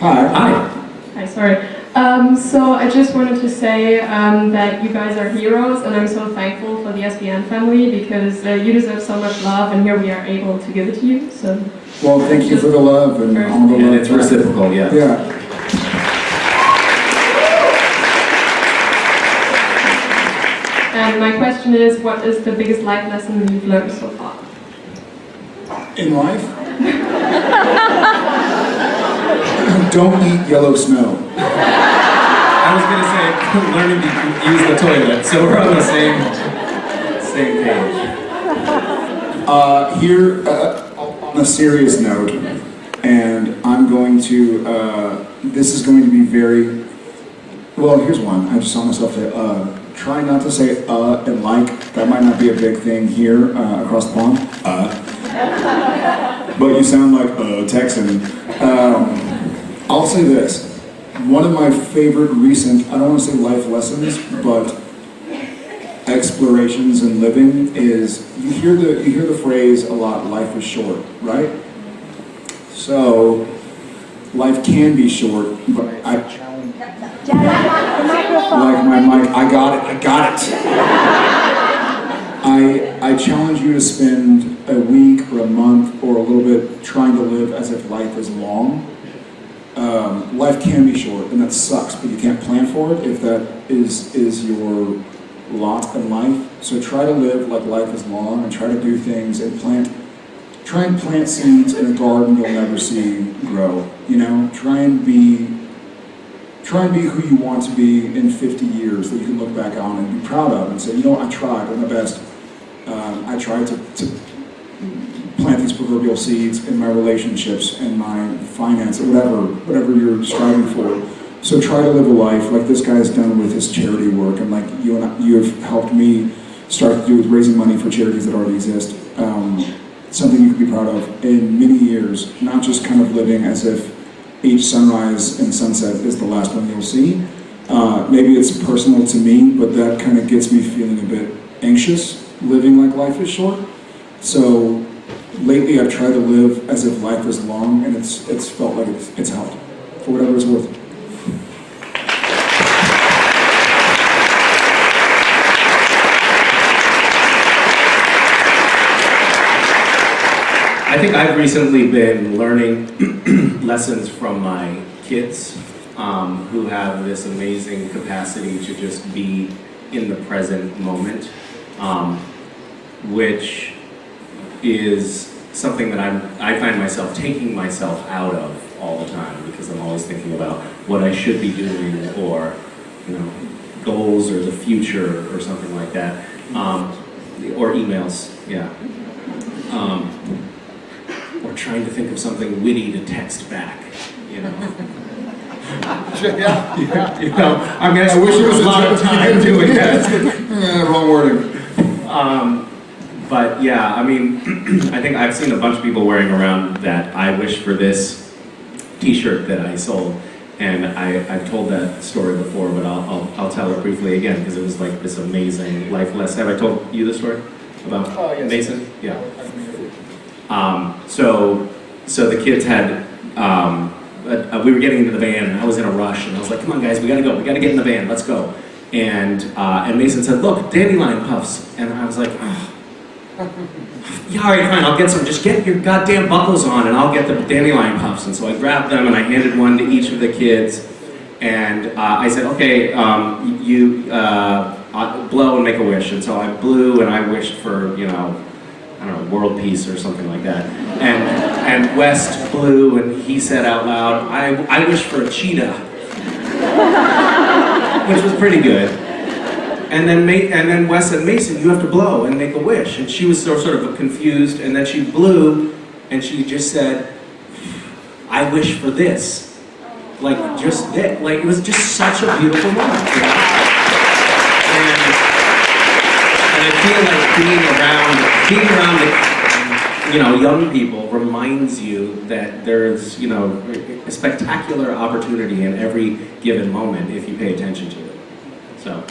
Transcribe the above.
Hi. Hi. Hi, sorry. Um, so I just wanted to say um, that you guys are heroes and I'm so thankful for the SBN family because uh, you deserve so much love and here we are able to give it to you. So Well, thank you for the love and all the And love. it's reciprocal, yeah. Yeah. And my question is, what is the biggest life lesson you've learned so far? In life? Don't eat yellow snow. I was gonna say, learning to use the toilet, so we're on the same, same page. Uh, here, uh, on a serious note, and I'm going to, uh, this is going to be very, well, here's one. I just saw myself say, uh, try not to say uh and like. That might not be a big thing here uh, across the pond. Uh. But you sound like a Texan. Um, I'll say this. One of my favorite recent, I don't want to say life lessons, but explorations in living is you hear the you hear the phrase a lot life is short right? So life can be short but i like my mic i got it i got it. I i challenge you to spend a week or a month or a little bit trying to live as if life is long um, life can be short and that sucks but you can't plan for it if that is is your lot in life. So try to live like life is long and try to do things and plant, try and plant seeds in a garden you'll never see grow. You know, try and be, try and be who you want to be in 50 years that you can look back on and be proud of and say, you know, I tried, I'm the best. Um, I tried to, to proverbial seeds in my relationships and my finance, whatever, whatever you're striving for. So try to live a life like this guy has done with his charity work, and like you and I, you have helped me start to do with raising money for charities that already exist. Um, something you can be proud of in many years, not just kind of living as if each sunrise and sunset is the last one you'll see. Uh, maybe it's personal to me, but that kind of gets me feeling a bit anxious living like life is short. So lately I've tried to live as if life is long, and it's it's felt like it's, it's helped for whatever it's worth. I think I've recently been learning lessons from my kids um, who have this amazing capacity to just be in the present moment, um, which is something that I'm, I find myself taking myself out of all the time because I'm always thinking about what I should be doing or, you know, goals or the future or something like that. Um, or emails, yeah. Um, or trying to think of something witty to text back, you know. yeah. you know, I'm gonna I wish it was a lot of time doing that. Eh, wrong wording. Um, but yeah, I mean, I think I've seen a bunch of people wearing around that I wish for this T-shirt that I sold, and I, I've told that story before, but I'll, I'll, I'll tell it briefly again because it was like this amazing life lesson. Have I told you the story about Oh, yes. Mason? Yeah. Um, so, so the kids had, um, uh, we were getting into the van, and I was in a rush, and I was like, "Come on, guys, we gotta go. We gotta get in the van. Let's go." And uh, and Mason said, "Look, dandelion puffs," and I was like, oh. "Yeah, all right, fine. I'll get some. Just get your goddamn buckles on, and I'll get the dandelion puffs." And so I grabbed them, and I handed one to each of the kids, and uh, I said, "Okay, um, you uh, uh, blow and make a wish." And so I blew, and I wished for, you know. I don't know, world peace or something like that. And and Wes blew and he said out loud, I, I wish for a cheetah. Which was pretty good. And then and then Wes said, Mason, you have to blow and make a wish. And she was so, sort of confused and then she blew and she just said, I wish for this. Like just that, like it was just such a beautiful moment. you know? And, and I feel like being around, being around the, you know, young people reminds you that there's, you know, a spectacular opportunity in every given moment if you pay attention to it. So.